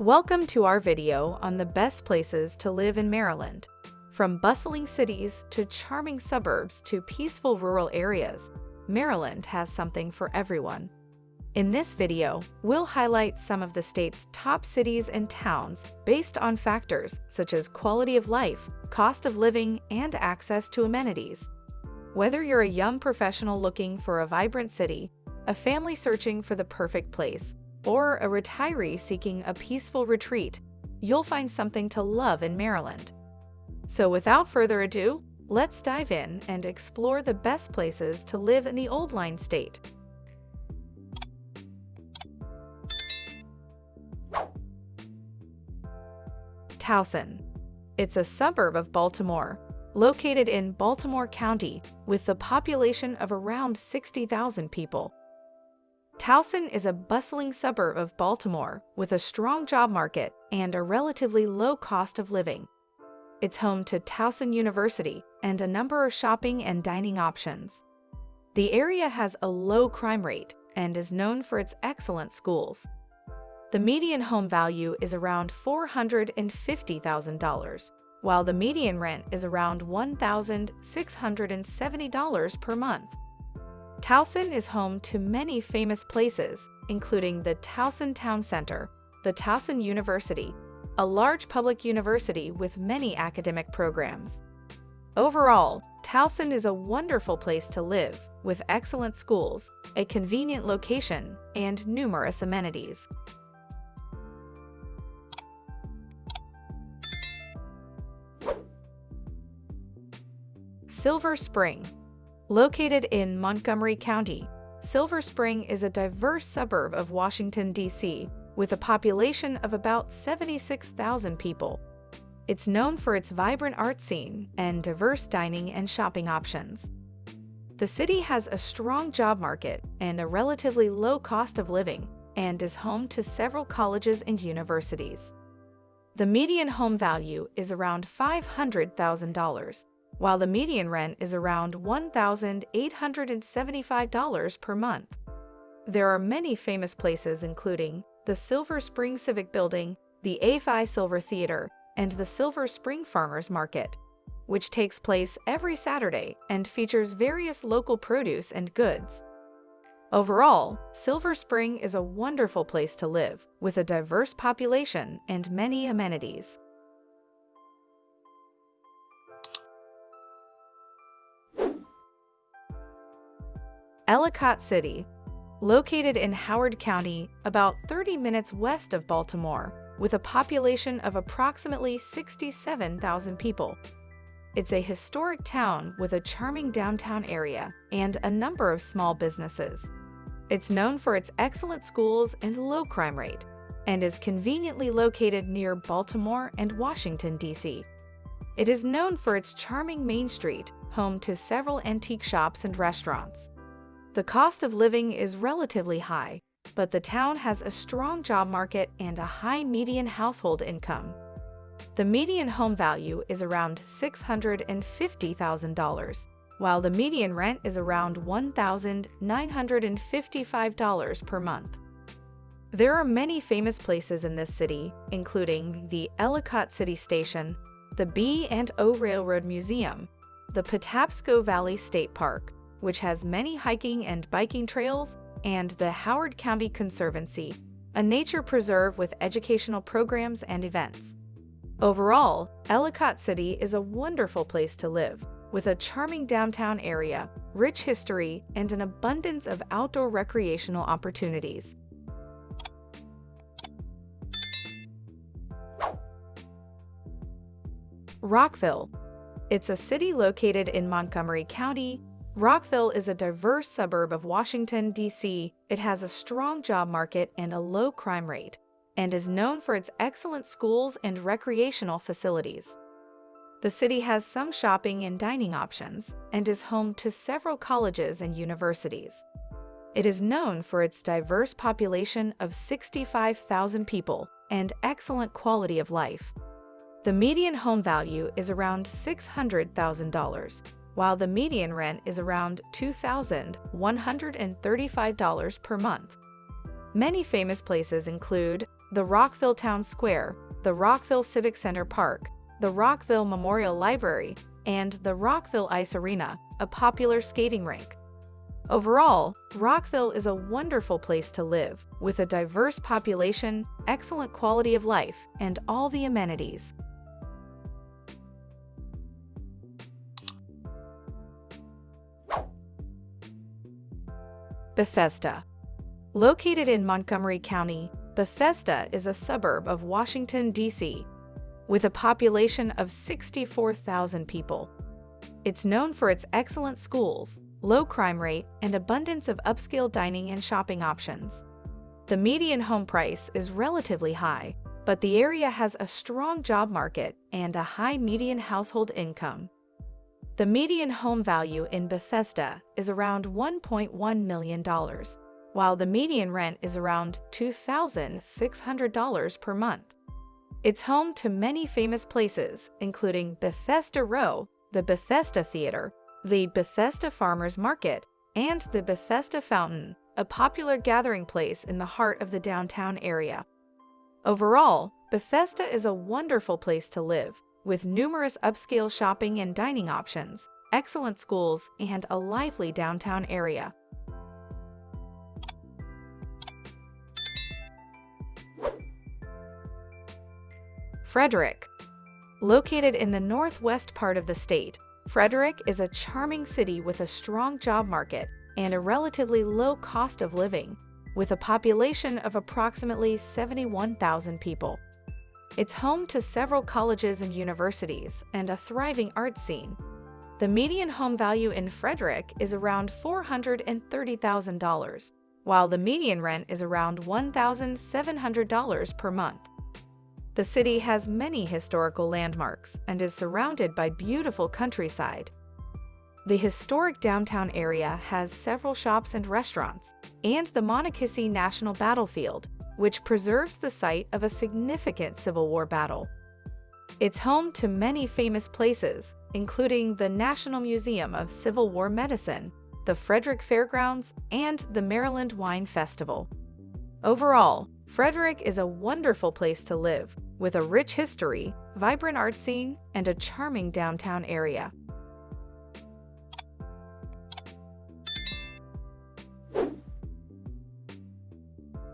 Welcome to our video on the best places to live in Maryland. From bustling cities to charming suburbs to peaceful rural areas, Maryland has something for everyone. In this video, we'll highlight some of the state's top cities and towns based on factors such as quality of life, cost of living, and access to amenities. Whether you're a young professional looking for a vibrant city, a family searching for the perfect place, or a retiree seeking a peaceful retreat, you'll find something to love in Maryland. So without further ado, let's dive in and explore the best places to live in the Old Line State. Towson. It's a suburb of Baltimore, located in Baltimore County with a population of around 60,000 people. Towson is a bustling suburb of Baltimore with a strong job market and a relatively low cost of living. It's home to Towson University and a number of shopping and dining options. The area has a low crime rate and is known for its excellent schools. The median home value is around $450,000, while the median rent is around $1,670 per month. Towson is home to many famous places, including the Towson Town Center, the Towson University, a large public university with many academic programs. Overall, Towson is a wonderful place to live, with excellent schools, a convenient location, and numerous amenities. Silver Spring Located in Montgomery County, Silver Spring is a diverse suburb of Washington, D.C., with a population of about 76,000 people. It's known for its vibrant art scene and diverse dining and shopping options. The city has a strong job market and a relatively low cost of living and is home to several colleges and universities. The median home value is around $500,000, while the median rent is around $1,875 per month. There are many famous places including the Silver Spring Civic Building, the AFI Silver Theater, and the Silver Spring Farmers Market, which takes place every Saturday and features various local produce and goods. Overall, Silver Spring is a wonderful place to live, with a diverse population and many amenities. Ellicott City, located in Howard County, about 30 minutes west of Baltimore, with a population of approximately 67,000 people. It's a historic town with a charming downtown area and a number of small businesses. It's known for its excellent schools and low crime rate, and is conveniently located near Baltimore and Washington, D.C. It is known for its charming Main Street, home to several antique shops and restaurants. The cost of living is relatively high, but the town has a strong job market and a high median household income. The median home value is around $650,000, while the median rent is around $1,955 per month. There are many famous places in this city, including the Ellicott City Station, the B&O Railroad Museum, the Patapsco Valley State Park, which has many hiking and biking trails, and the Howard County Conservancy, a nature preserve with educational programs and events. Overall, Ellicott City is a wonderful place to live, with a charming downtown area, rich history, and an abundance of outdoor recreational opportunities. Rockville. It's a city located in Montgomery County, Rockville is a diverse suburb of Washington, D.C. It has a strong job market and a low crime rate, and is known for its excellent schools and recreational facilities. The city has some shopping and dining options and is home to several colleges and universities. It is known for its diverse population of 65,000 people and excellent quality of life. The median home value is around $600,000, while the median rent is around $2,135 per month. Many famous places include the Rockville Town Square, the Rockville Civic Center Park, the Rockville Memorial Library, and the Rockville Ice Arena, a popular skating rink. Overall, Rockville is a wonderful place to live, with a diverse population, excellent quality of life, and all the amenities. Bethesda Located in Montgomery County, Bethesda is a suburb of Washington, D.C., with a population of 64,000 people. It's known for its excellent schools, low crime rate, and abundance of upscale dining and shopping options. The median home price is relatively high, but the area has a strong job market and a high median household income. The median home value in Bethesda is around $1.1 million, while the median rent is around $2,600 per month. It's home to many famous places, including Bethesda Row, the Bethesda Theater, the Bethesda Farmers Market, and the Bethesda Fountain, a popular gathering place in the heart of the downtown area. Overall, Bethesda is a wonderful place to live, with numerous upscale shopping and dining options, excellent schools, and a lively downtown area. Frederick. Located in the northwest part of the state, Frederick is a charming city with a strong job market and a relatively low cost of living, with a population of approximately 71,000 people. It's home to several colleges and universities and a thriving art scene. The median home value in Frederick is around $430,000, while the median rent is around $1,700 per month. The city has many historical landmarks and is surrounded by beautiful countryside. The historic downtown area has several shops and restaurants, and the Monocacy National Battlefield, which preserves the site of a significant Civil War battle. It's home to many famous places, including the National Museum of Civil War Medicine, the Frederick Fairgrounds, and the Maryland Wine Festival. Overall, Frederick is a wonderful place to live, with a rich history, vibrant art scene, and a charming downtown area.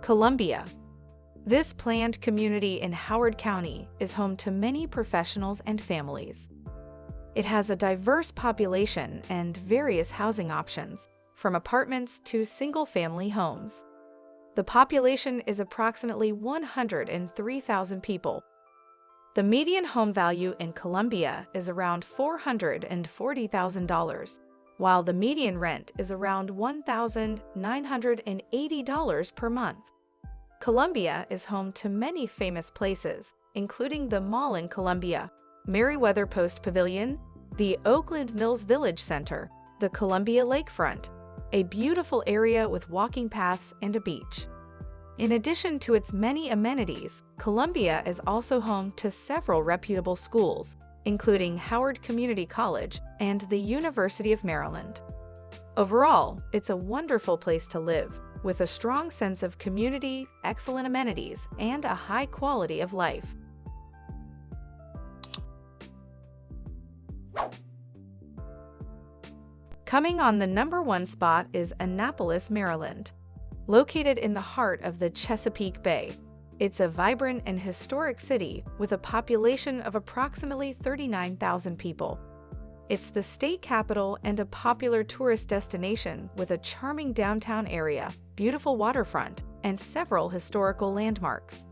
Columbia. This planned community in Howard County is home to many professionals and families. It has a diverse population and various housing options, from apartments to single-family homes. The population is approximately 103,000 people. The median home value in Columbia is around $440,000, while the median rent is around $1,980 per month. Columbia is home to many famous places, including the Mall in Columbia, Merriweather Post Pavilion, the Oakland Mills Village Center, the Columbia Lakefront, a beautiful area with walking paths and a beach. In addition to its many amenities, Columbia is also home to several reputable schools, including Howard Community College and the University of Maryland. Overall, it's a wonderful place to live, with a strong sense of community, excellent amenities, and a high quality of life. Coming on the number one spot is Annapolis, Maryland. Located in the heart of the Chesapeake Bay, it's a vibrant and historic city with a population of approximately 39,000 people. It's the state capital and a popular tourist destination with a charming downtown area, beautiful waterfront, and several historical landmarks.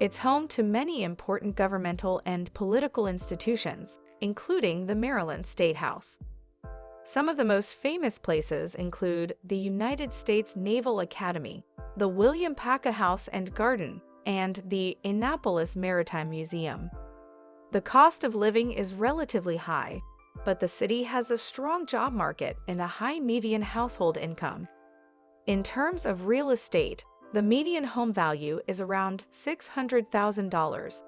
It's home to many important governmental and political institutions, including the Maryland State House. Some of the most famous places include the United States Naval Academy, the William Paca House and Garden, and the Annapolis Maritime Museum. The cost of living is relatively high, but the city has a strong job market and a high median household income. In terms of real estate, the median home value is around $600,000,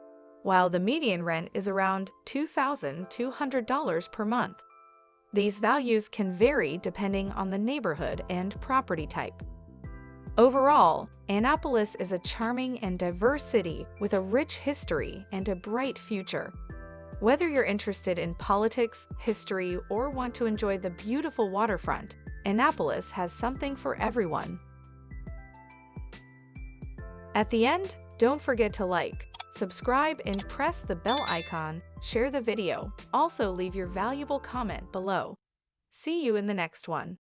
while the median rent is around $2,200 per month. These values can vary depending on the neighborhood and property type. Overall, Annapolis is a charming and diverse city with a rich history and a bright future. Whether you're interested in politics, history, or want to enjoy the beautiful waterfront, Annapolis has something for everyone. At the end, don't forget to like, subscribe, and press the bell icon, share the video. Also, leave your valuable comment below. See you in the next one.